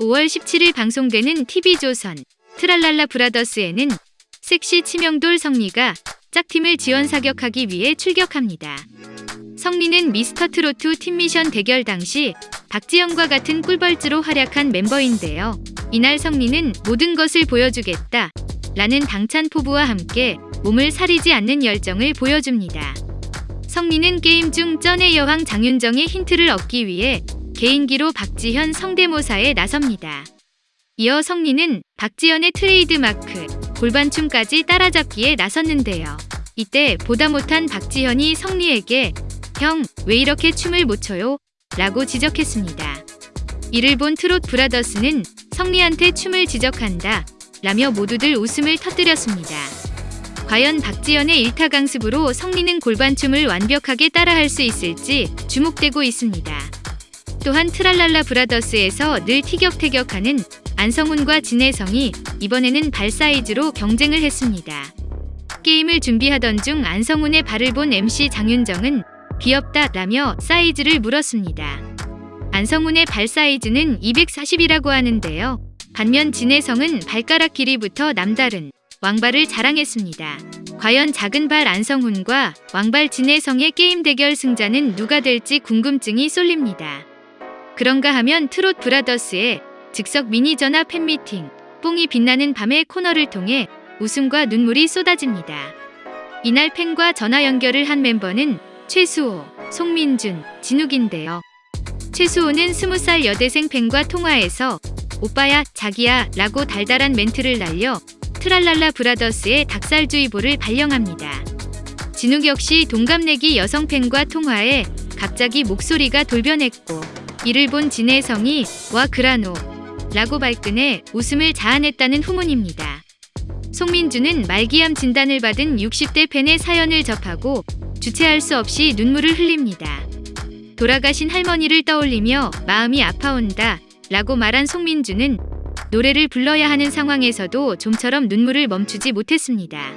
5월 17일 방송되는 TV조선 트랄랄라 브라더스에는 섹시 치명돌 성리가 짝팀을 지원 사격하기 위해 출격합니다. 성리는 미스터 트로트 팀미션 대결 당시 박지영과 같은 꿀벌즈로 활약한 멤버인데요. 이날 성리는 모든 것을 보여주겠다 라는 당찬 포부와 함께 몸을 사리지 않는 열정을 보여줍니다. 성리는 게임 중 쩐의 여왕 장윤정의 힌트를 얻기 위해 개인기로 박지현 성대모사에 나섭니다. 이어 성리는 박지현의 트레이드 마크 골반춤까지 따라잡기에 나섰는데요. 이때 보다 못한 박지현이 성리에게 형, 왜 이렇게 춤을 못 춰요? 라고 지적했습니다. 이를 본 트롯 브라더스는 성리한테 춤을 지적한다 라며 모두들 웃음을 터뜨렸습니다. 과연 박지현의 일타 강습으로 성리는 골반춤을 완벽하게 따라할 수 있을지 주목되고 있습니다. 또한 트랄랄라 브라더스에서 늘 티격태격하는 안성훈과 진혜성이 이번에는 발 사이즈로 경쟁을 했습니다. 게임을 준비하던 중 안성훈의 발을 본 MC 장윤정은 귀엽다 라며 사이즈를 물었습니다. 안성훈의 발 사이즈는 240이라고 하는데요. 반면 진혜성은 발가락 길이부터 남다른 왕발을 자랑했습니다. 과연 작은 발 안성훈과 왕발 진혜성의 게임 대결 승자는 누가 될지 궁금증이 쏠립니다. 그런가 하면 트롯 브라더스의 즉석 미니 전화 팬미팅 뽕이 빛나는 밤의 코너를 통해 웃음과 눈물이 쏟아집니다. 이날 팬과 전화 연결을 한 멤버는 최수호, 송민준, 진욱인데요. 최수호는 20살 여대생 팬과 통화해서 오빠야, 자기야 라고 달달한 멘트를 날려 트랄랄라 브라더스의 닭살주의보를 발령합니다. 진욱 역시 동갑내기 여성 팬과 통화해 갑자기 목소리가 돌변했고 이를 본 진혜성이 와 그라노 라고 발끈해 웃음을 자아냈다는 후문입니다. 송민주는 말기암 진단을 받은 60대 팬의 사연을 접하고 주체할 수 없이 눈물을 흘립니다. 돌아가신 할머니를 떠올리며 마음이 아파온다 라고 말한 송민주는 노래를 불러야 하는 상황에서도 좀처럼 눈물을 멈추지 못했습니다.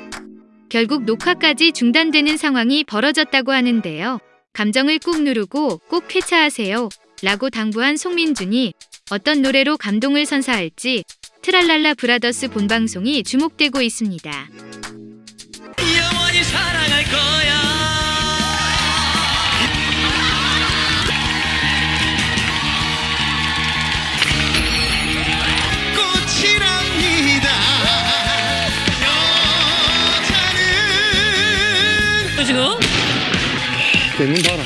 결국 녹화까지 중단되는 상황이 벌어졌다고 하는데요. 감정을 꾹 누르고 꼭 쾌차하세요 라고 당부한 송민준이 어떤 노래로 감동을 선사할지 트랄랄라 브라더스 본방송이 주목되고 있습니다. 영원히 사랑할 거야. 꽃이랍니다. 여자는. 지금? 게임은 봐라.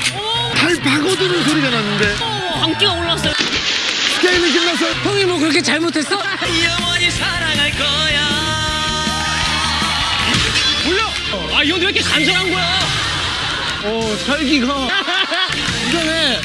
발 파고드는 소리가 났는데. 어, 광기가 올랐어요. 게임이 끝났어. 형이 뭐 그렇게 잘못했어? 영원히 사랑할 거야 몰라. 아, 이형왜 이렇게 간절한 거야? 어 살기가 이거네.